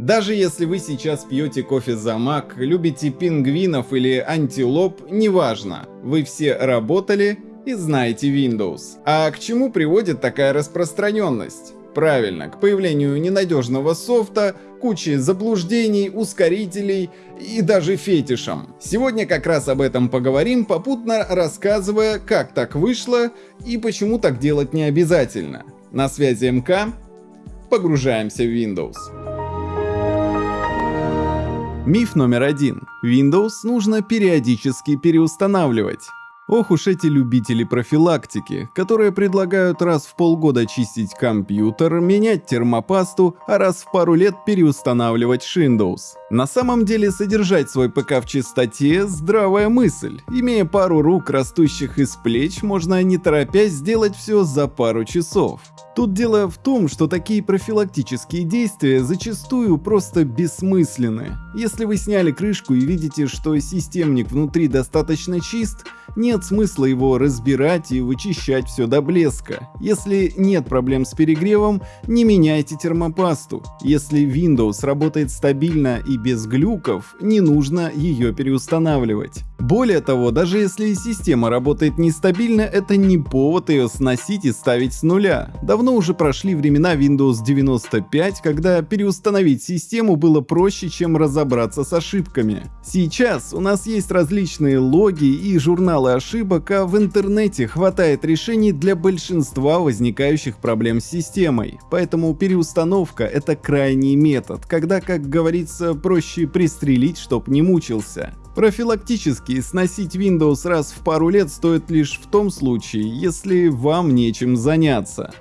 Даже если вы сейчас пьете кофе за мак, любите пингвинов или антилоп, неважно, вы все работали и знаете Windows. А к чему приводит такая распространенность? Правильно, к появлению ненадежного софта, кучи заблуждений, ускорителей и даже фетишам. Сегодня как раз об этом поговорим, попутно рассказывая, как так вышло и почему так делать не обязательно. На связи МК, погружаемся в Windows. Миф номер один. Windows нужно периодически переустанавливать. Ох уж эти любители профилактики, которые предлагают раз в полгода чистить компьютер, менять термопасту, а раз в пару лет переустанавливать Windows. На самом деле содержать свой ПК в чистоте – здравая мысль. Имея пару рук, растущих из плеч, можно не торопясь сделать все за пару часов. Тут дело в том, что такие профилактические действия зачастую просто бессмысленны. Если вы сняли крышку и видите, что системник внутри достаточно чист, нет смысла его разбирать и вычищать все до блеска. Если нет проблем с перегревом, не меняйте термопасту. Если Windows работает стабильно и без глюков, не нужно ее переустанавливать. Более того, даже если система работает нестабильно, это не повод ее сносить и ставить с нуля. Давно уже прошли времена Windows 95, когда переустановить систему было проще, чем разобраться с ошибками. Сейчас у нас есть различные логи и журналы ошибок, а в интернете хватает решений для большинства возникающих проблем с системой. Поэтому переустановка это крайний метод, когда, как говорится, проще пристрелить, чтоб не мучился. Профилактически сносить Windows раз в пару лет стоит лишь в том случае, если вам нечем заняться.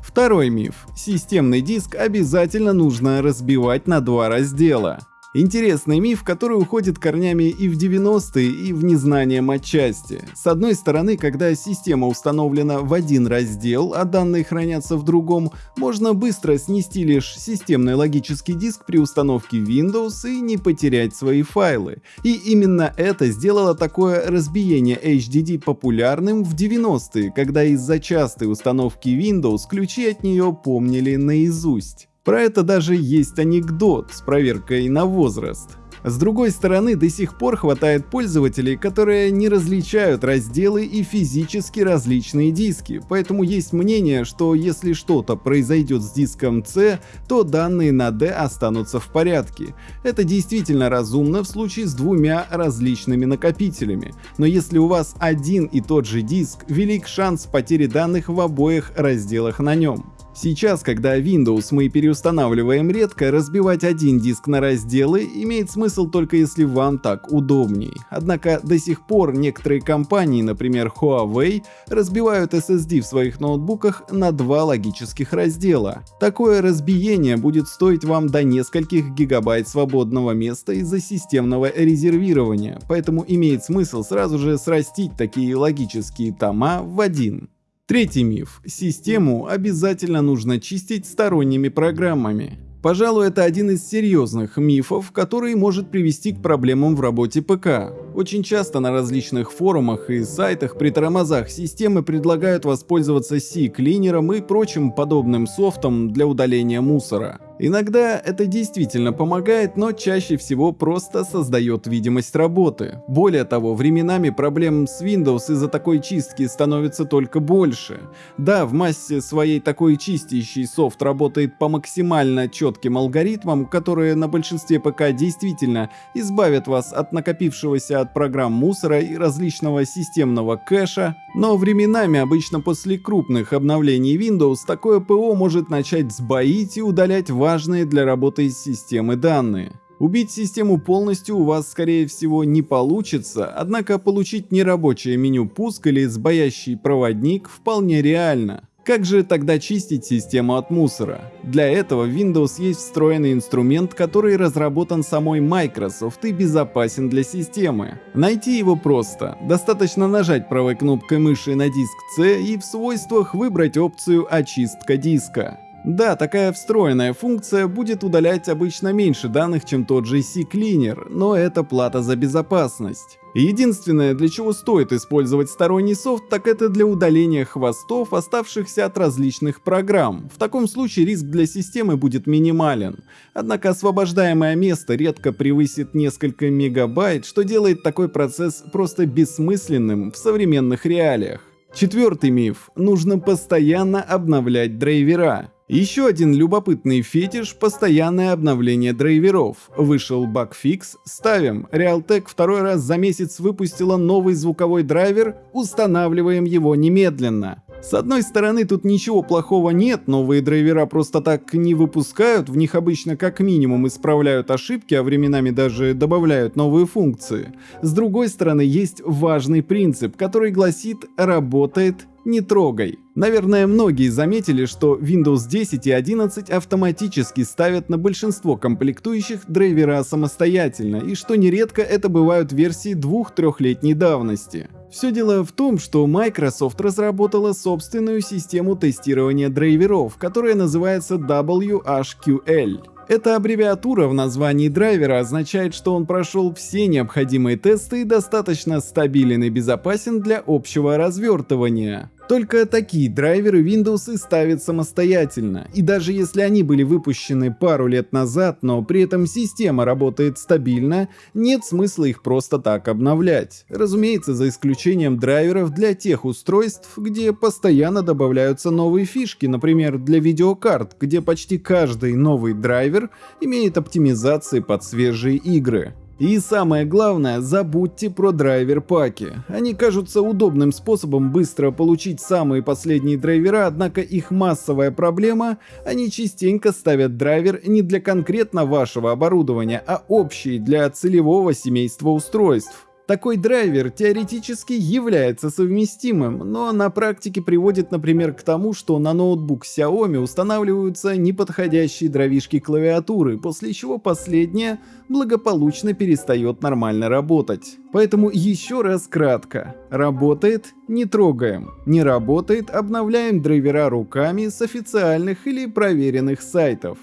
Второй миф. Системный диск обязательно нужно разбивать на два раздела. Интересный миф, который уходит корнями и в 90-е, и в незнание отчасти. С одной стороны, когда система установлена в один раздел, а данные хранятся в другом, можно быстро снести лишь системный логический диск при установке Windows и не потерять свои файлы. И именно это сделало такое разбиение HDD популярным в 90-е, когда из-за частой установки Windows ключи от нее помнили наизусть. Про это даже есть анекдот с проверкой на возраст. С другой стороны, до сих пор хватает пользователей, которые не различают разделы и физически различные диски, поэтому есть мнение, что если что-то произойдет с диском C, то данные на D останутся в порядке. Это действительно разумно в случае с двумя различными накопителями, но если у вас один и тот же диск, велик шанс потери данных в обоих разделах на нем. Сейчас, когда Windows мы переустанавливаем редко, разбивать один диск на разделы имеет смысл только если вам так удобней. Однако до сих пор некоторые компании, например Huawei, разбивают SSD в своих ноутбуках на два логических раздела. Такое разбиение будет стоить вам до нескольких гигабайт свободного места из-за системного резервирования, поэтому имеет смысл сразу же срастить такие логические тома в один. Третий миф. Систему обязательно нужно чистить сторонними программами. Пожалуй, это один из серьезных мифов, который может привести к проблемам в работе ПК. Очень часто на различных форумах и сайтах при тормозах системы предлагают воспользоваться C-клинером и прочим подобным софтом для удаления мусора. Иногда это действительно помогает, но чаще всего просто создает видимость работы. Более того, временами проблем с Windows из-за такой чистки становится только больше. Да, в массе своей такой чистящий софт работает по максимально четким алгоритмам, которые на большинстве ПК действительно избавят вас от накопившегося от программ мусора и различного системного кэша, но временами, обычно после крупных обновлений Windows, такое ПО может начать сбоить и удалять важные для работы системы данные. Убить систему полностью у вас скорее всего не получится, однако получить нерабочее меню пуск или сбоящий проводник вполне реально. Как же тогда чистить систему от мусора? Для этого в Windows есть встроенный инструмент, который разработан самой Microsoft и безопасен для системы. Найти его просто. Достаточно нажать правой кнопкой мыши на диск C и в свойствах выбрать опцию «Очистка диска». Да, такая встроенная функция будет удалять обычно меньше данных, чем тот же C-Cleaner, но это плата за безопасность. Единственное, для чего стоит использовать сторонний софт, так это для удаления хвостов, оставшихся от различных программ. В таком случае риск для системы будет минимален. Однако освобождаемое место редко превысит несколько мегабайт, что делает такой процесс просто бессмысленным в современных реалиях. Четвертый миф. Нужно постоянно обновлять драйвера. Еще один любопытный фетиш – постоянное обновление драйверов. Вышел багфикс, ставим. Realtek второй раз за месяц выпустила новый звуковой драйвер, устанавливаем его немедленно. С одной стороны, тут ничего плохого нет, новые драйвера просто так не выпускают, в них обычно как минимум исправляют ошибки, а временами даже добавляют новые функции. С другой стороны, есть важный принцип, который гласит «работает не трогай». Наверное, многие заметили, что Windows 10 и 11 автоматически ставят на большинство комплектующих драйвера самостоятельно, и что нередко это бывают версии 2-3-летней давности. Все дело в том, что Microsoft разработала собственную систему тестирования драйверов, которая называется WHQL. Эта аббревиатура в названии драйвера означает, что он прошел все необходимые тесты и достаточно стабилен и безопасен для общего развертывания. Только такие драйверы Windows и ставят самостоятельно, и даже если они были выпущены пару лет назад, но при этом система работает стабильно, нет смысла их просто так обновлять. Разумеется, за исключением драйверов для тех устройств, где постоянно добавляются новые фишки, например, для видеокарт, где почти каждый новый драйвер имеет оптимизации под свежие игры. И самое главное, забудьте про драйвер-паки. Они кажутся удобным способом быстро получить самые последние драйвера, однако их массовая проблема – они частенько ставят драйвер не для конкретно вашего оборудования, а общий для целевого семейства устройств. Такой драйвер теоретически является совместимым, но на практике приводит, например, к тому, что на ноутбук Xiaomi устанавливаются неподходящие дровишки клавиатуры, после чего последняя благополучно перестает нормально работать. Поэтому еще раз кратко. Работает – не трогаем. Не работает – обновляем драйвера руками с официальных или проверенных сайтов.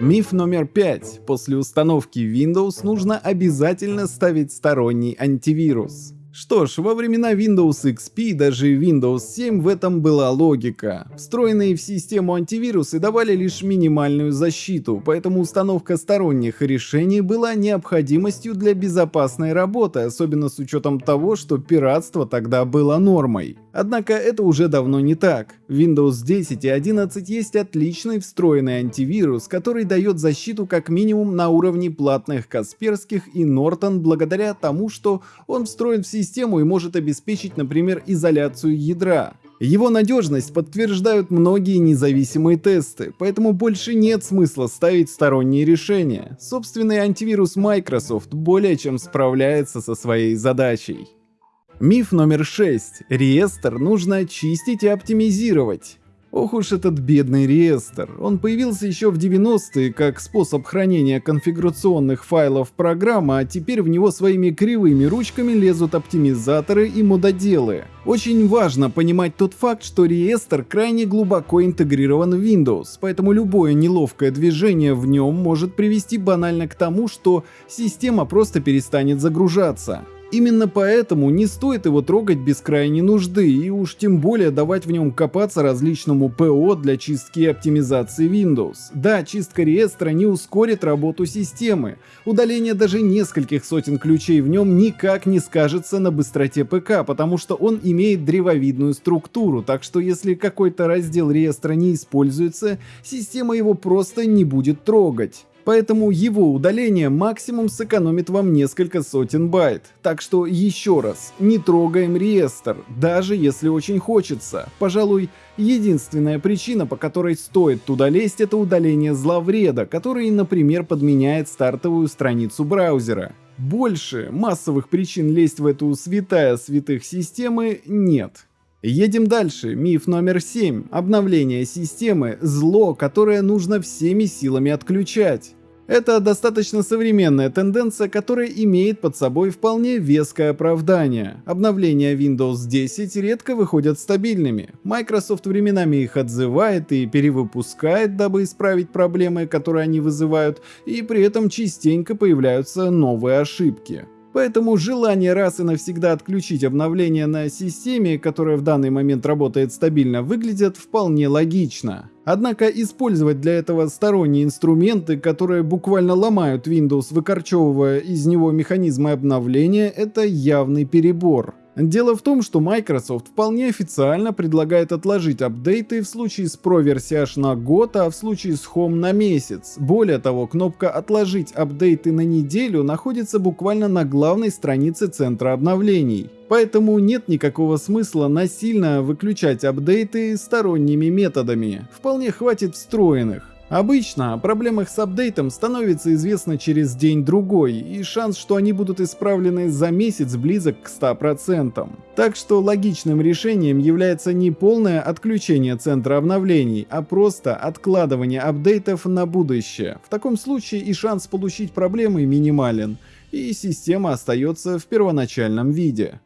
Миф номер пять. После установки Windows нужно обязательно ставить сторонний антивирус. Что ж, во времена Windows XP и даже Windows 7 в этом была логика. Встроенные в систему антивирусы давали лишь минимальную защиту, поэтому установка сторонних решений была необходимостью для безопасной работы, особенно с учетом того, что пиратство тогда было нормой. Однако это уже давно не так. Windows 10 и 11 есть отличный встроенный антивирус, который дает защиту как минимум на уровне платных Касперских и Norton благодаря тому, что он встроен в систему и может обеспечить, например, изоляцию ядра. Его надежность подтверждают многие независимые тесты, поэтому больше нет смысла ставить сторонние решения. Собственный антивирус Microsoft более чем справляется со своей задачей. Миф номер 6. Реестр нужно очистить и оптимизировать. Ох уж этот бедный реестр. Он появился еще в 90-е как способ хранения конфигурационных файлов программы, а теперь в него своими кривыми ручками лезут оптимизаторы и мододелы. Очень важно понимать тот факт, что реестр крайне глубоко интегрирован в Windows, поэтому любое неловкое движение в нем может привести банально к тому, что система просто перестанет загружаться. Именно поэтому не стоит его трогать без крайней нужды и уж тем более давать в нем копаться различному ПО для чистки и оптимизации Windows. Да, чистка реестра не ускорит работу системы. Удаление даже нескольких сотен ключей в нем никак не скажется на быстроте ПК, потому что он имеет древовидную структуру, так что если какой-то раздел реестра не используется, система его просто не будет трогать поэтому его удаление максимум сэкономит вам несколько сотен байт. Так что еще раз, не трогаем реестр, даже если очень хочется. Пожалуй, единственная причина, по которой стоит туда лезть, это удаление зловреда, который, например, подменяет стартовую страницу браузера. Больше массовых причин лезть в эту святая святых системы нет. Едем дальше. Миф номер 7. Обновление системы – зло, которое нужно всеми силами отключать. Это достаточно современная тенденция, которая имеет под собой вполне веское оправдание. Обновления Windows 10 редко выходят стабильными. Microsoft временами их отзывает и перевыпускает, дабы исправить проблемы, которые они вызывают, и при этом частенько появляются новые ошибки. Поэтому желание раз и навсегда отключить обновление на системе, которая в данный момент работает стабильно, выглядит вполне логично. Однако использовать для этого сторонние инструменты, которые буквально ломают Windows, выкорчевывая из него механизмы обновления, это явный перебор. Дело в том, что Microsoft вполне официально предлагает отложить апдейты в случае с Pro версией аж на год, а в случае с Home на месяц. Более того, кнопка «Отложить апдейты на неделю» находится буквально на главной странице центра обновлений. Поэтому нет никакого смысла насильно выключать апдейты сторонними методами. Вполне хватит встроенных. Обычно о проблемах с апдейтом становится известно через день-другой, и шанс, что они будут исправлены за месяц близок к 100%. Так что логичным решением является не полное отключение центра обновлений, а просто откладывание апдейтов на будущее. В таком случае и шанс получить проблемы минимален, и система остается в первоначальном виде.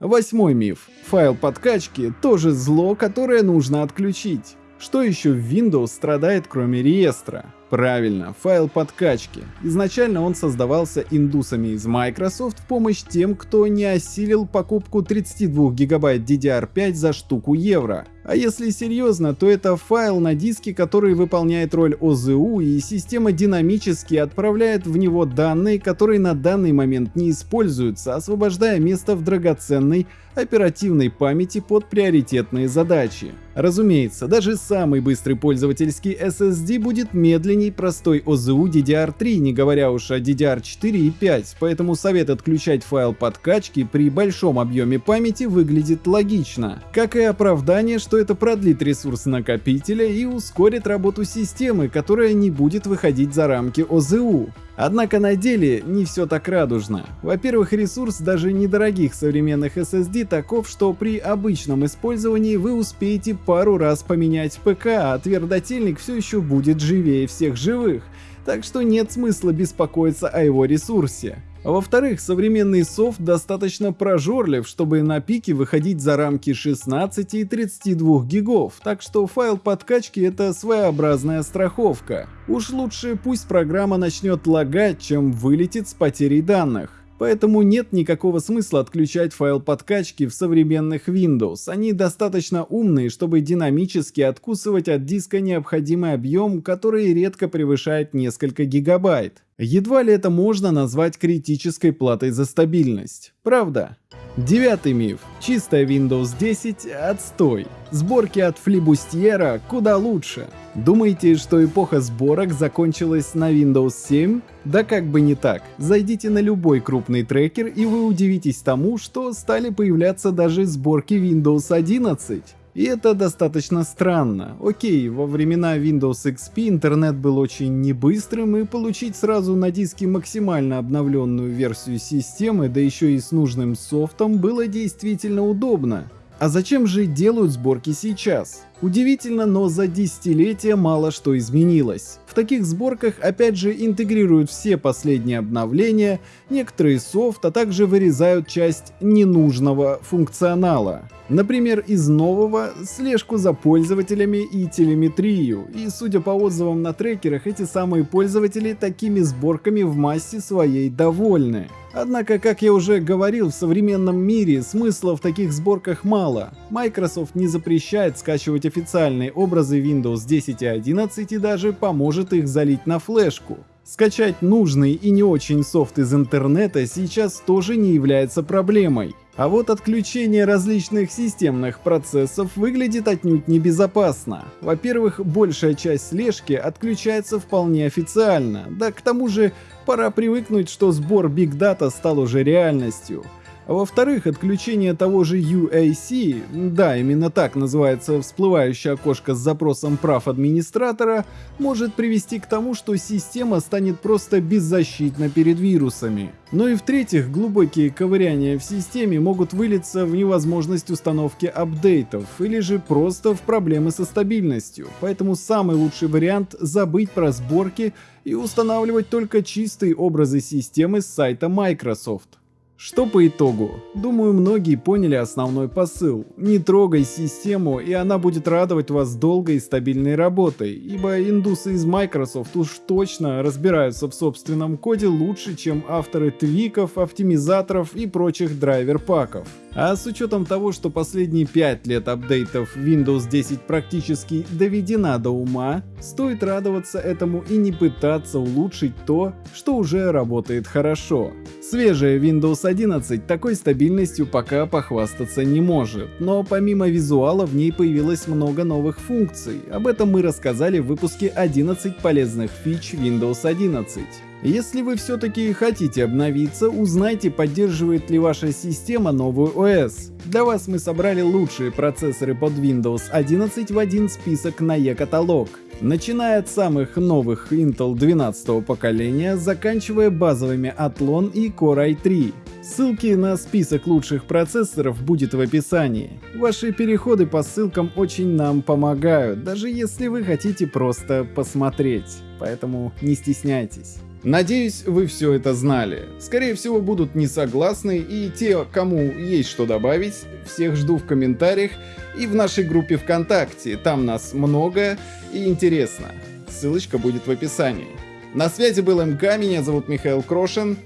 Восьмой миф. Файл подкачки тоже зло, которое нужно отключить. Что еще в Windows страдает кроме реестра? Правильно, файл подкачки. Изначально он создавался индусами из Microsoft в помощь тем, кто не осилил покупку 32 гигабайт DDR5 за штуку евро. А если серьезно, то это файл на диске, который выполняет роль ОЗУ, и система динамически отправляет в него данные, которые на данный момент не используются, освобождая место в драгоценной оперативной памяти под приоритетные задачи. Разумеется, даже самый быстрый пользовательский SSD будет медленней простой OZU DDR3, не говоря уж о DDR4 и 5, поэтому совет отключать файл подкачки при большом объеме памяти выглядит логично, как и оправдание, что это продлит ресурс накопителя и ускорит работу системы, которая не будет выходить за рамки OZU. Однако на деле не все так радужно. Во-первых, ресурс даже недорогих современных SSD таков, что при обычном использовании вы успеете пару раз поменять ПК, а твердотельник все еще будет живее всех живых, так что нет смысла беспокоиться о его ресурсе. А во-вторых, современный софт достаточно прожорлив, чтобы на пике выходить за рамки 16 и 32 гигов, так что файл подкачки это своеобразная страховка. Уж лучше пусть программа начнет лагать, чем вылетит с потерей данных. Поэтому нет никакого смысла отключать файл подкачки в современных Windows. Они достаточно умные, чтобы динамически откусывать от диска необходимый объем, который редко превышает несколько гигабайт. Едва ли это можно назвать критической платой за стабильность. Правда? Девятый миф. Чистая Windows 10 – отстой. Сборки от флибустьера куда лучше. Думаете, что эпоха сборок закончилась на Windows 7? Да как бы не так. Зайдите на любой крупный трекер и вы удивитесь тому, что стали появляться даже сборки Windows 11. И это достаточно странно. Окей, во времена Windows XP интернет был очень небыстрым, и получить сразу на диске максимально обновленную версию системы, да еще и с нужным софтом, было действительно удобно. А зачем же делают сборки сейчас? Удивительно, но за десятилетия мало что изменилось. В таких сборках опять же интегрируют все последние обновления, некоторые софт, а также вырезают часть ненужного функционала. Например, из нового слежку за пользователями и телеметрию, и судя по отзывам на трекерах, эти самые пользователи такими сборками в массе своей довольны. Однако, как я уже говорил, в современном мире смысла в таких сборках мало. Microsoft не запрещает скачивать официальные образы Windows 10 и 11 и даже поможет их залить на флешку. Скачать нужный и не очень софт из интернета сейчас тоже не является проблемой. А вот отключение различных системных процессов выглядит отнюдь небезопасно. Во-первых, большая часть слежки отключается вполне официально, да к тому же пора привыкнуть, что сбор Big Data стал уже реальностью. А во-вторых, отключение того же UAC, да, именно так называется всплывающее окошко с запросом прав администратора, может привести к тому, что система станет просто беззащитна перед вирусами. Но и в-третьих, глубокие ковыряния в системе могут вылиться в невозможность установки апдейтов или же просто в проблемы со стабильностью. Поэтому самый лучший вариант забыть про сборки и устанавливать только чистые образы системы с сайта Microsoft. Что по итогу? Думаю, многие поняли основной посыл. Не трогай систему, и она будет радовать вас долгой и стабильной работой, ибо индусы из Microsoft уж точно разбираются в собственном коде лучше, чем авторы твиков, оптимизаторов и прочих драйвер-паков. А с учетом того, что последние 5 лет апдейтов Windows 10 практически доведена до ума, стоит радоваться этому и не пытаться улучшить то, что уже работает хорошо. Свежая Windows 11 такой стабильностью пока похвастаться не может, но помимо визуала в ней появилось много новых функций. Об этом мы рассказали в выпуске 11 полезных фич Windows 11. Если вы все-таки хотите обновиться, узнайте, поддерживает ли ваша система новую ОС. Для вас мы собрали лучшие процессоры под Windows 11 в один список на e-каталог. Начиная от самых новых Intel 12 поколения, заканчивая базовыми Athlon и Core i3. Ссылки на список лучших процессоров будет в описании. Ваши переходы по ссылкам очень нам помогают, даже если вы хотите просто посмотреть. Поэтому не стесняйтесь. Надеюсь, вы все это знали. Скорее всего, будут не согласны, и те, кому есть что добавить, всех жду в комментариях и в нашей группе ВКонтакте. Там нас много и интересно. Ссылочка будет в описании. На связи был МК, меня зовут Михаил Крошин.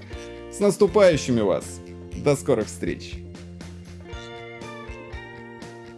С наступающими вас! До скорых встреч!